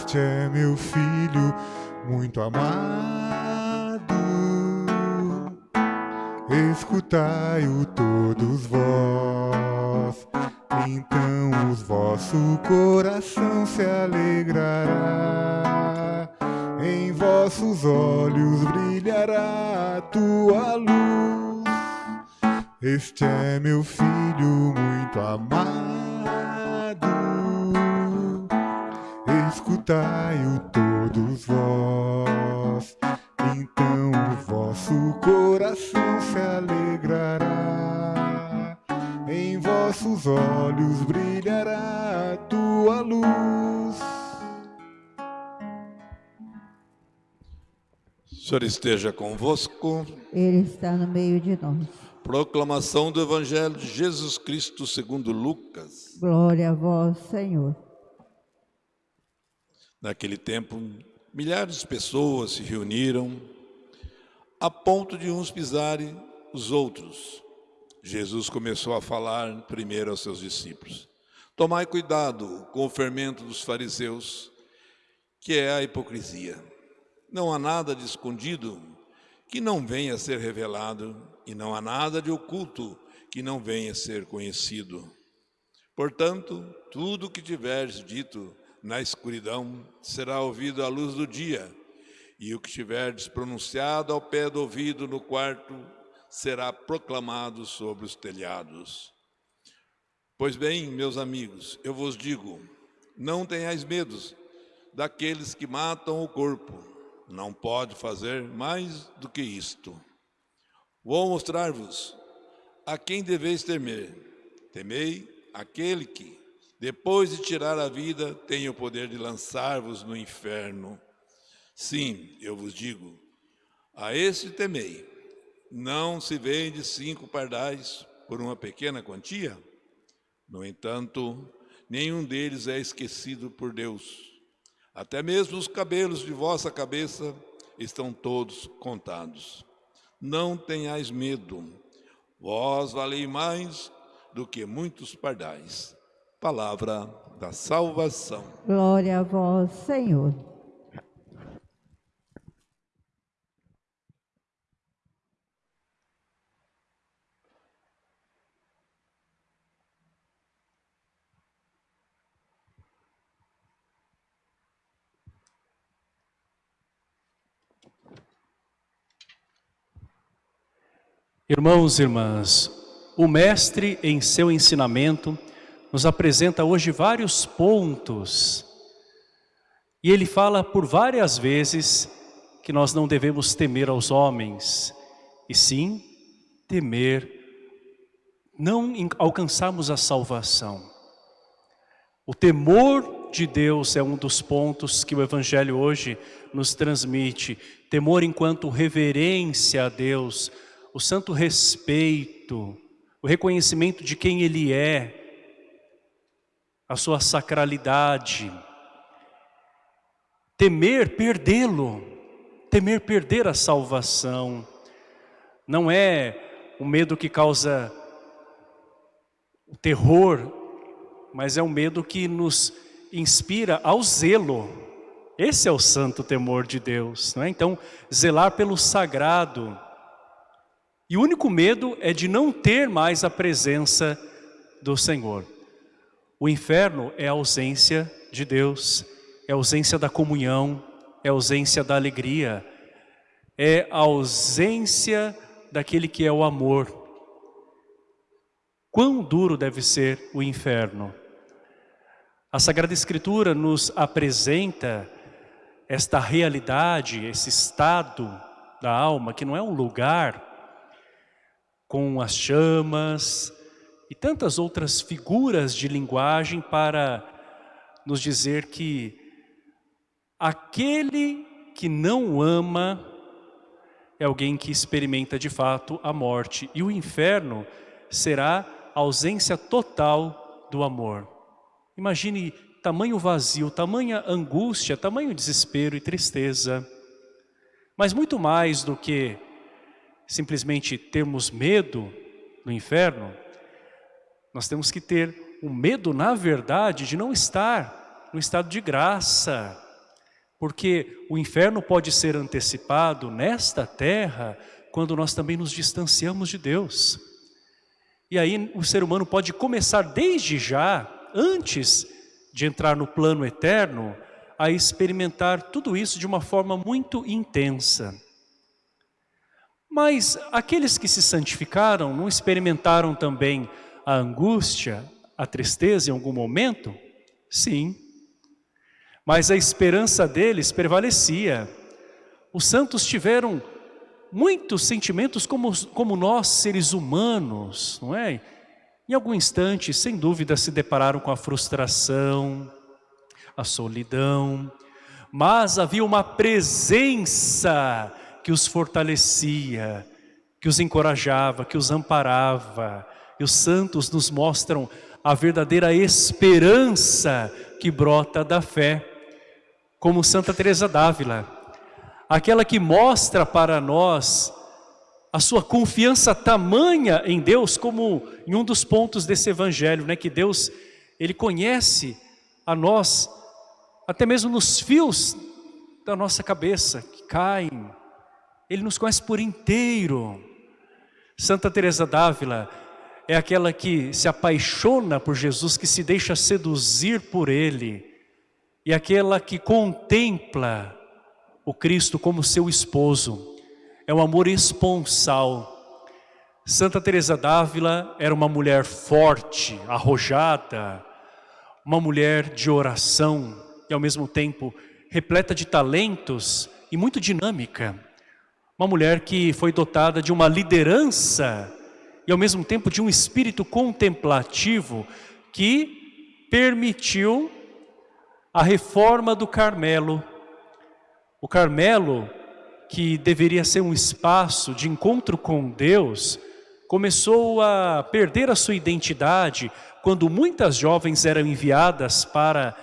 Este é meu filho muito amado. Escutai-o todos vós, então os vosso coração se alegrará. Em vossos olhos brilhará a tua luz. Este é meu filho muito amado. Escutai-o todos vós, então o vosso coração se alegrará. Em vossos olhos brilhará a tua luz. O Senhor esteja convosco. Ele está no meio de nós. Proclamação do Evangelho de Jesus Cristo segundo Lucas. Glória a vós, Senhor. Naquele tempo, milhares de pessoas se reuniram a ponto de uns pisarem os outros. Jesus começou a falar primeiro aos seus discípulos. Tomai cuidado com o fermento dos fariseus, que é a hipocrisia. Não há nada de escondido que não venha a ser revelado, e não há nada de oculto que não venha a ser conhecido. Portanto, tudo o que tiveres dito na escuridão será ouvido à luz do dia, e o que tiverdes pronunciado ao pé do ouvido no quarto será proclamado sobre os telhados. Pois bem, meus amigos, eu vos digo, não tenhais medos daqueles que matam o corpo, não pode fazer mais do que isto. Vou mostrar-vos a quem deveis temer. Temei aquele que, depois de tirar a vida, tem o poder de lançar-vos no inferno. Sim, eu vos digo, a esse temei. Não se vende cinco pardais por uma pequena quantia? No entanto, nenhum deles é esquecido por Deus. Até mesmo os cabelos de vossa cabeça estão todos contados. Não tenhais medo, vós valei mais do que muitos pardais. Palavra da salvação. Glória a vós, Senhor. Irmãos e irmãs, o Mestre, em seu ensinamento, nos apresenta hoje vários pontos. E ele fala por várias vezes que nós não devemos temer aos homens, e sim temer, não alcançarmos a salvação. O temor de Deus é um dos pontos que o Evangelho hoje nos transmite. Temor enquanto reverência a Deus, o santo respeito, o reconhecimento de quem Ele é, a sua sacralidade. Temer perdê-lo, temer perder a salvação. Não é o medo que causa o terror, mas é um medo que nos inspira ao zelo. Esse é o santo temor de Deus, não é? Então, zelar pelo sagrado, e o único medo é de não ter mais a presença do Senhor. O inferno é a ausência de Deus, é a ausência da comunhão, é a ausência da alegria, é a ausência daquele que é o amor. Quão duro deve ser o inferno? A Sagrada Escritura nos apresenta esta realidade, esse estado da alma, que não é um lugar com as chamas e tantas outras figuras de linguagem para nos dizer que aquele que não ama é alguém que experimenta de fato a morte e o inferno será a ausência total do amor. Imagine tamanho vazio, tamanha angústia, tamanho desespero e tristeza. Mas muito mais do que simplesmente termos medo no inferno, nós temos que ter o um medo, na verdade, de não estar no estado de graça, Porque o inferno pode ser antecipado nesta terra quando nós também nos distanciamos de Deus. E aí o ser humano pode começar desde já, antes de entrar no plano eterno, a experimentar tudo isso de uma forma muito intensa. Mas aqueles que se santificaram não experimentaram também a angústia, a tristeza em algum momento? Sim. Mas a esperança deles prevalecia. Os santos tiveram muitos sentimentos como, como nós, seres humanos, não é? Em algum instante, sem dúvida, se depararam com a frustração, a solidão, mas havia uma presença que os fortalecia, que os encorajava, que os amparava. E os santos nos mostram a verdadeira esperança que brota da fé, como Santa Teresa d'Ávila, aquela que mostra para nós a sua confiança tamanha em Deus, como em um dos pontos desse evangelho, né, que Deus, Ele conhece a nós, até mesmo nos fios da nossa cabeça, que caem, Ele nos conhece por inteiro. Santa Teresa d'Ávila é aquela que se apaixona por Jesus, que se deixa seduzir por Ele, e aquela que contempla o Cristo como seu esposo. É um amor esponsal. Santa Teresa d'Ávila era uma mulher forte, arrojada, uma mulher de oração e ao mesmo tempo repleta de talentos e muito dinâmica. Uma mulher que foi dotada de uma liderança e ao mesmo tempo de um espírito contemplativo que permitiu a reforma do Carmelo. O Carmelo, que deveria ser um espaço de encontro com Deus, começou a perder a sua identidade quando muitas jovens eram enviadas para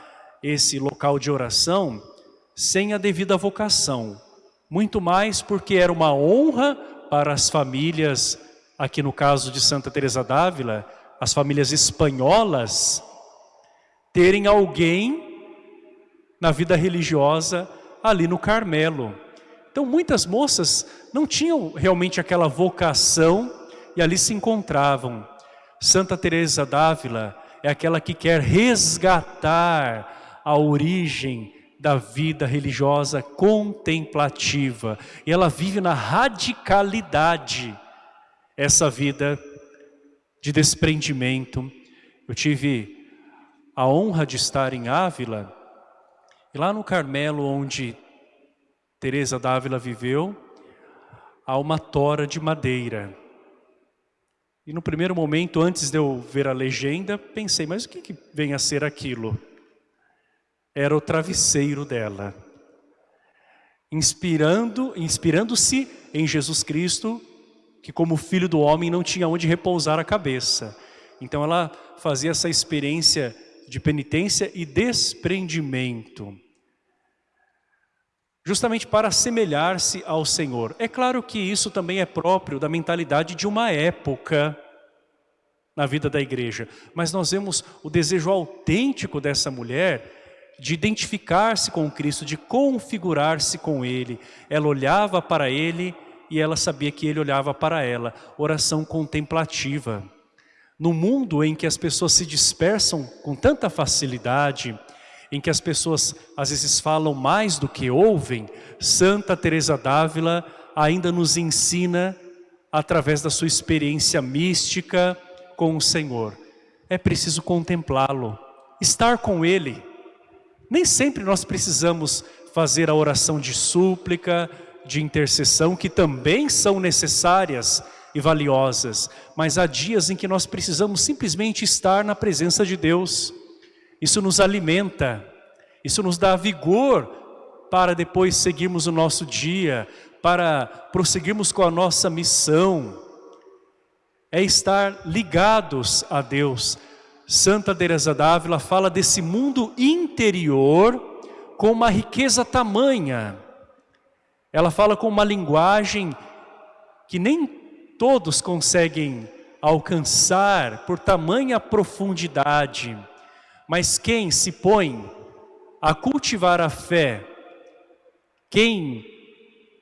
esse local de oração sem a devida vocação. Muito mais porque era uma honra para as famílias aqui no caso de Santa Teresa d'Ávila, as famílias espanholas, terem alguém na vida religiosa ali no Carmelo. Então muitas moças não tinham realmente aquela vocação e ali se encontravam. Santa Teresa d'Ávila é aquela que quer resgatar a origem da vida religiosa contemplativa. E ela vive na radicalidade essa vida de desprendimento. Eu tive a honra de estar em Ávila, e lá no Carmelo, onde Teresa d'Ávila viveu, há uma tora de madeira. E no primeiro momento, antes de eu ver a legenda, pensei, mas o que, que vem a ser aquilo? Era o travesseiro dela. Inspirando, inspirando-se em Jesus Cristo, que como filho do homem não tinha onde repousar a cabeça. Então ela fazia essa experiência de penitência e desprendimento. Justamente para assemelhar-se ao Senhor. É claro que isso também é próprio da mentalidade de uma época na vida da igreja. Mas nós vemos o desejo autêntico dessa mulher de identificar-se com Cristo, de configurar-se com Ele. Ela olhava para Ele e ela sabia que ele olhava para ela. Oração contemplativa. No mundo em que as pessoas se dispersam com tanta facilidade, em que as pessoas às vezes falam mais do que ouvem, Santa Teresa d'Ávila ainda nos ensina através da sua experiência mística com o Senhor. É preciso contemplá-lo, estar com Ele. Nem sempre nós precisamos fazer a oração de súplica, de intercessão que também são necessárias e valiosas, mas há dias em que nós precisamos simplesmente estar na presença de Deus. Isso nos alimenta, isso nos dá vigor para depois seguirmos o nosso dia, para prosseguirmos com a nossa missão. É estar ligados a Deus. Santa Teresa d'Ávila fala desse mundo interior com uma riqueza tamanha ela fala com uma linguagem que nem todos conseguem alcançar por tamanha profundidade. Mas quem se põe a cultivar a fé quem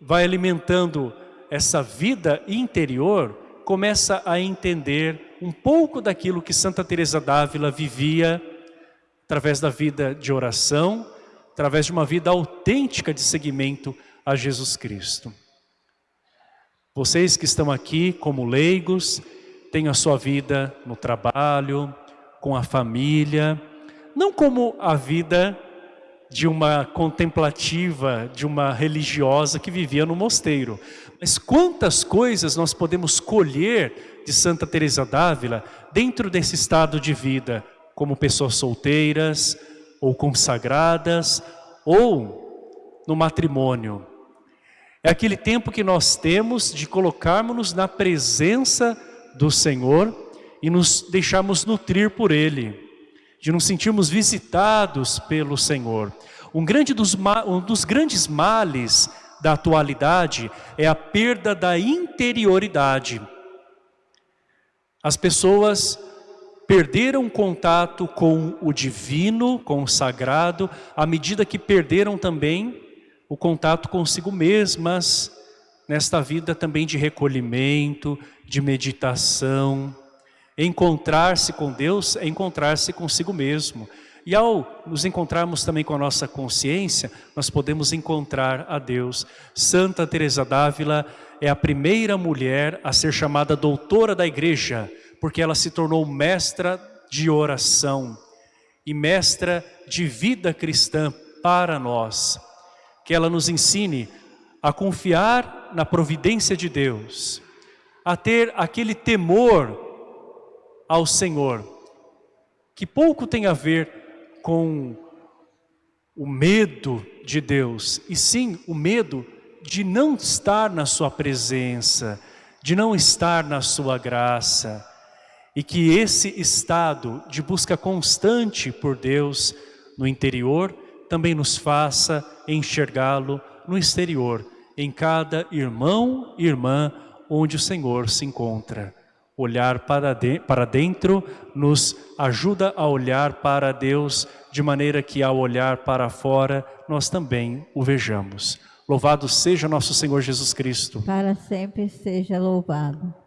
vai alimentando essa vida interior começa a entender um pouco daquilo que Santa Teresa d'Ávila vivia através da vida de oração, através de uma vida autêntica de seguimento a Jesus Cristo. Vocês que estão aqui como leigos, têm a sua vida no trabalho, com a família, não como a vida de uma contemplativa, de uma religiosa que vivia no mosteiro. Mas quantas coisas nós podemos colher de Santa Teresa d'Ávila dentro desse estado de vida, como pessoas solteiras, ou consagradas, ou no matrimônio. É aquele tempo que nós temos de colocarmos-nos na presença do Senhor e nos deixarmos nutrir por Ele, de nos sentirmos visitados pelo Senhor. Um, grande dos, um dos grandes males da atualidade é a perda da interioridade. As pessoas perderam contato com o divino, com o sagrado, à medida que perderam também o contato consigo mesmas, nesta vida também de recolhimento, de meditação. Encontrar-se com Deus é encontrar-se consigo mesmo. E ao nos encontrarmos também com a nossa consciência, nós podemos encontrar a Deus. Santa Teresa d'Ávila é a primeira mulher a ser chamada doutora da igreja, porque ela se tornou mestra de oração e mestra de vida cristã para nós. Que ela nos ensine a confiar na providência de Deus, a ter aquele temor ao Senhor, que pouco tem a ver com o medo de Deus, e sim o medo de não estar na sua presença, de não estar na sua graça, e que esse estado de busca constante por Deus no interior também nos faça enxergá-lo no exterior, em cada irmão e irmã onde o Senhor se encontra. Olhar para, de, para dentro nos ajuda a olhar para Deus de maneira que ao olhar para fora nós também o vejamos. Louvado seja nosso Senhor Jesus Cristo. Para sempre seja louvado.